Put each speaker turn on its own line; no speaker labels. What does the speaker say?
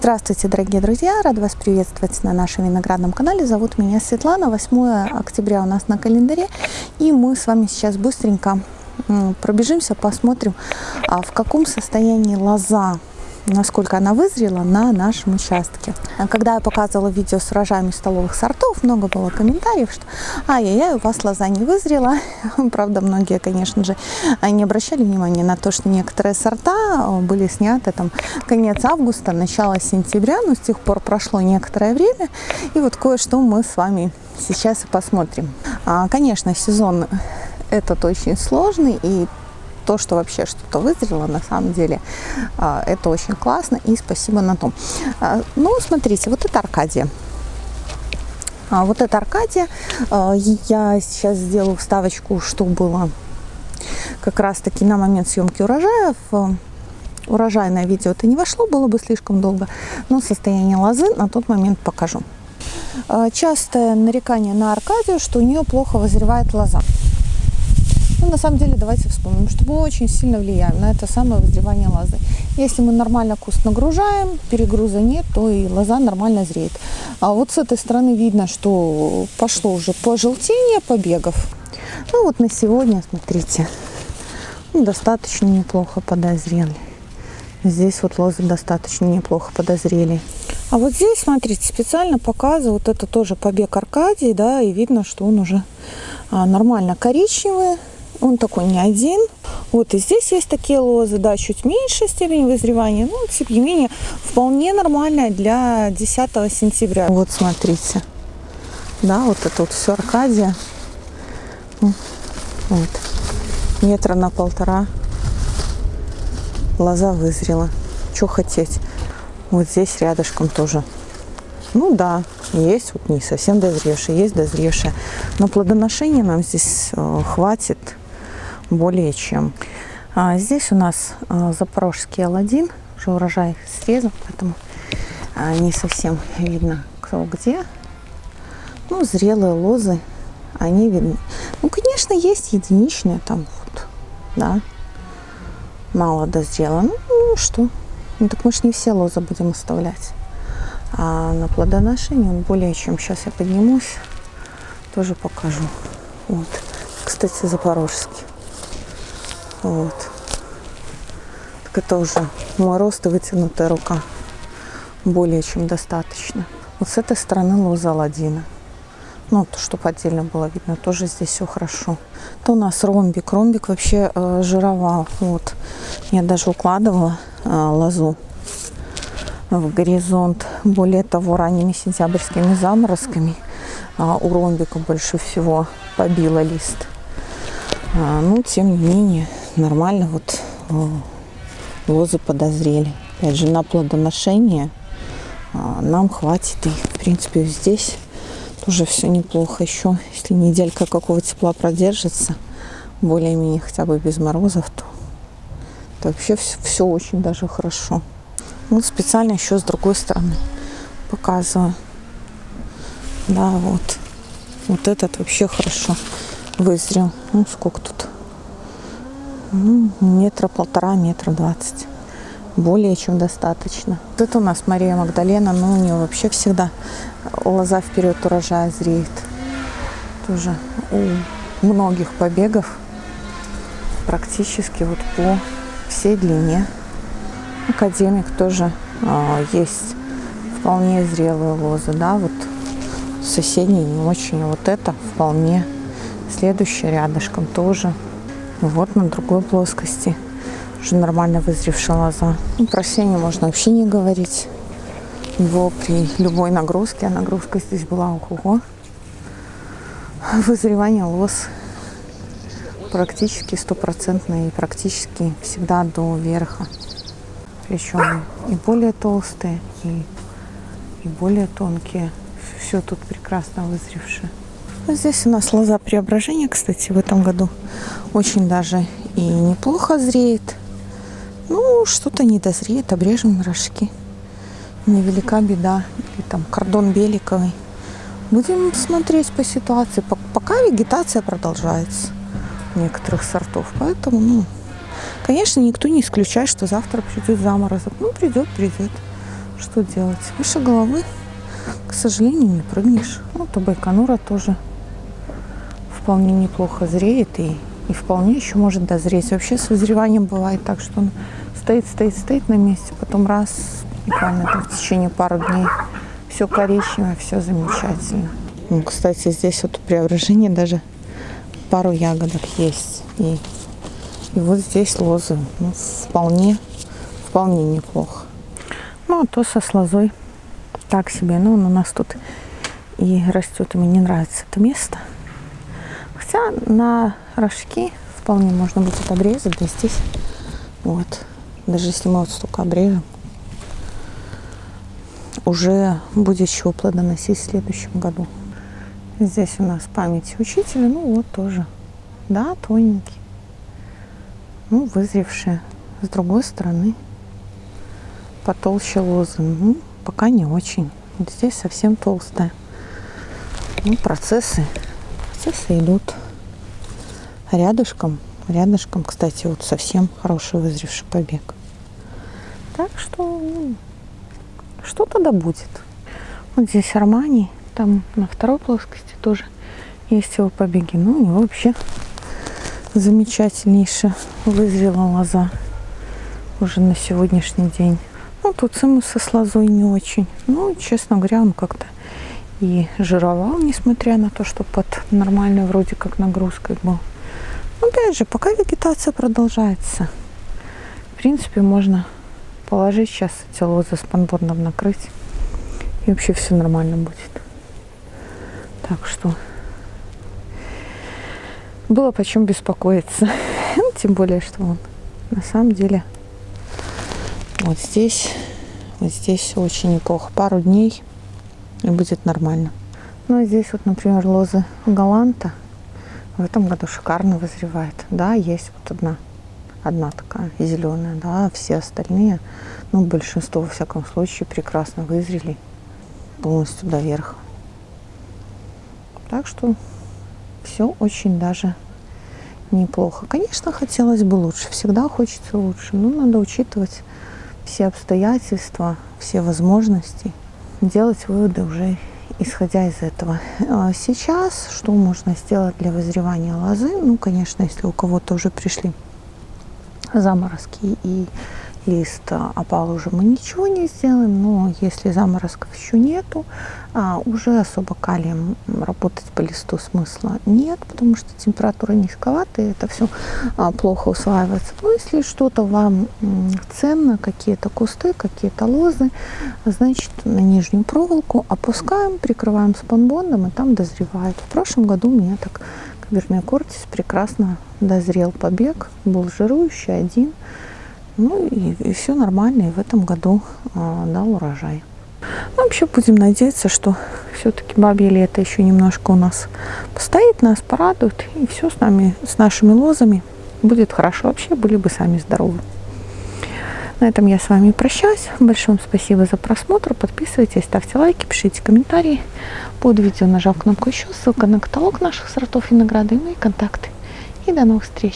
Здравствуйте, дорогие друзья! Рад вас приветствовать на нашем виноградном канале. Зовут меня Светлана. 8 октября у нас на календаре. И мы с вами сейчас быстренько пробежимся, посмотрим, а в каком состоянии лоза насколько она вызрела на нашем участке. А когда я показывала видео с урожаями столовых сортов, много было комментариев, что ай-яй-яй, у вас лоза не вызрела. Правда, многие, конечно же, не обращали внимания на то, что некоторые сорта были сняты там конец августа, начало сентября, но с тех пор прошло некоторое время, и вот кое-что мы с вами сейчас и посмотрим. А, конечно, сезон этот очень сложный, и то, что вообще что-то вызрело, на самом деле, а, это очень классно, и спасибо на том. А, ну, смотрите, вот это Аркадия. А вот это Аркадия. Я сейчас сделаю вставочку, что было как раз-таки на момент съемки урожая. В урожайное видео это не вошло, было бы слишком долго, но состояние лозы на тот момент покажу. Частое нарекание на Аркадию, что у нее плохо вызревает лоза. Ну, на самом деле, давайте вспомним, что мы очень сильно влияем на это самое вызревание лозы. Если мы нормально куст нагружаем, перегруза нет, то и лоза нормально зреет. А вот с этой стороны видно, что пошло уже пожелтение побегов. Ну вот на сегодня, смотрите, ну, достаточно неплохо подозрели. Здесь вот лозы достаточно неплохо подозрели. А вот здесь, смотрите, специально показываю, вот это тоже побег Аркадии, да, и видно, что он уже а, нормально коричневый, он такой не один. Вот и здесь есть такие лозы, да, чуть меньше степень вызревания, но тем не менее вполне нормальная для 10 сентября. Вот смотрите, да, вот это вот все Аркадия. Вот, метра на полтора лоза вызрела. Что хотеть? Вот здесь рядышком тоже. Ну да, есть вот не совсем дозревшие, есть дозревшие. Но плодоношения нам здесь э, хватит более чем. А здесь у нас а, запорожский Аладдин, уже урожай срезан, поэтому а, не совсем видно кто где. Ну, зрелые лозы, они видны. Ну, конечно, есть единичные там вот, да, мало дозрело. Ну, ну что, ну так мы же не все лозы будем оставлять. А на плодоношении он более чем. Сейчас я поднимусь, тоже покажу. Вот, кстати, запорожский. Вот. Так это уже мой рост и вытянутая рука. Более чем достаточно. Вот с этой стороны лоза Аладдина. Ну, то, чтобы отдельно было видно, тоже здесь все хорошо. Это у нас ромбик. Ромбик вообще э, жировал. Вот. Я даже укладывала э, лозу в горизонт. Более того, ранними сентябрьскими заморозками э, у ромбика больше всего побило лист. А, ну, тем не менее, нормально вот лозы подозрели. Опять же, на плодоношение а, нам хватит. И, в принципе, здесь тоже все неплохо. Еще, если неделька какого тепла продержится, более-менее хотя бы без морозов, то, то вообще все, все очень даже хорошо. Ну, специально еще с другой стороны показываю. Да, вот. Вот этот вообще хорошо вызрел. Ну, сколько тут? Ну, метра полтора, метра двадцать. Более чем достаточно. Вот это у нас Мария Магдалена, но у нее вообще всегда лоза вперед урожая зреет. Тоже у многих побегов практически вот по всей длине. Академик тоже а, есть вполне зрелые лозы, да, вот соседние не очень, вот это вполне. Следующая рядышком тоже вот на другой плоскости уже нормально вызревшая лоза. Ну, про сене можно вообще не говорить. Его при любой нагрузке, а нагрузка здесь была ого Вызревание лоз практически стопроцентное и практически всегда до верха. Причем и более толстые, и, и более тонкие. Все тут прекрасно вызревшее. Здесь у нас лоза преображения, кстати, в этом году очень даже и неплохо зреет. Ну, что-то не дозреет, обрежем рожки. Невелика беда. Или там кордон беликовый. Будем смотреть по ситуации. Пока вегетация продолжается некоторых сортов. Поэтому, ну, конечно, никто не исключает, что завтра придет заморозок. Ну, придет, придет. что делать? Выше головы, к сожалению, не прыгнешь. Ну, то байконура тоже вполне неплохо зреет и, и вполне еще может дозреть. Вообще с вызреванием бывает так, что он стоит, стоит, стоит на месте, потом раз, буквально там в течение пару дней все коричневое, все замечательно. Ну, кстати, здесь вот преображение даже пару ягодок есть. И, и вот здесь лозы. Ну, вполне, вполне неплохо. Ну, а то со слозой так себе. Ну, он у нас тут и растет. Мне не нравится это место. Хотя на рожки вполне можно будет обрезать. Да здесь вот. Даже если мы вот столько обрежем, уже будет еще плодоносить в следующем году. Здесь у нас память учителя, ну вот тоже, да, тоненький, ну, вызревшие. С другой стороны, потолще лозы, ну, пока не очень. Здесь совсем толстая. Ну, процессы, процессы идут рядышком. Рядышком, кстати, вот совсем хороший вызревший побег. Так что ну, что-то да будет. Вот здесь Армани, там на второй плоскости тоже есть его побеги. Ну, у него вообще замечательнейшая вызрела лоза уже на сегодняшний день. Ну, тут цимус со лозой не очень. Ну, честно говоря, он как-то и жировал, несмотря на то, что под нормальной вроде как нагрузкой был. Но, опять же, пока вегетация продолжается, в принципе, можно положить сейчас эти лозы с панборном накрыть. И вообще все нормально будет. Так что было почем беспокоиться. Тем более, что он на самом деле вот здесь, вот здесь очень неплохо. Пару дней и будет нормально. Ну, и здесь вот, например, лозы галанта в этом году шикарно вызревает. Да, есть вот одна одна такая зеленая, да, все остальные, ну, большинство, во всяком случае, прекрасно вызрели полностью до верха. Так что все очень даже неплохо. Конечно, хотелось бы лучше, всегда хочется лучше, но надо учитывать все обстоятельства, все возможности, делать выводы уже исходя из этого. А сейчас что можно сделать для вызревания лозы? Ну, конечно, если у кого-то уже пришли заморозки и лист опал уже мы ничего не сделаем, но если заморозков еще нету, а, уже особо калием работать по листу смысла нет, потому что температура низковатая, это все а, плохо усваивается. Но если что-то вам ценно, какие-то кусты, какие-то лозы, значит на нижнюю проволоку опускаем, прикрываем спанбондом и там дозревает. В прошлом году у меня так Вермиокортис прекрасно дозрел побег, был жирующий один. Ну и, и все нормально, и в этом году а, дал урожай. Ну, вообще будем надеяться, что все-таки бабье лето еще немножко у нас постоит, нас порадует, и все с нами, с нашими лозами будет хорошо. Вообще были бы сами здоровы. На этом я с вами прощаюсь. Большое спасибо за просмотр. Подписывайтесь, ставьте лайки, пишите комментарии. Под видео нажав кнопку еще, ссылка на каталог наших сортов винограда и мои контакты. И до новых встреч!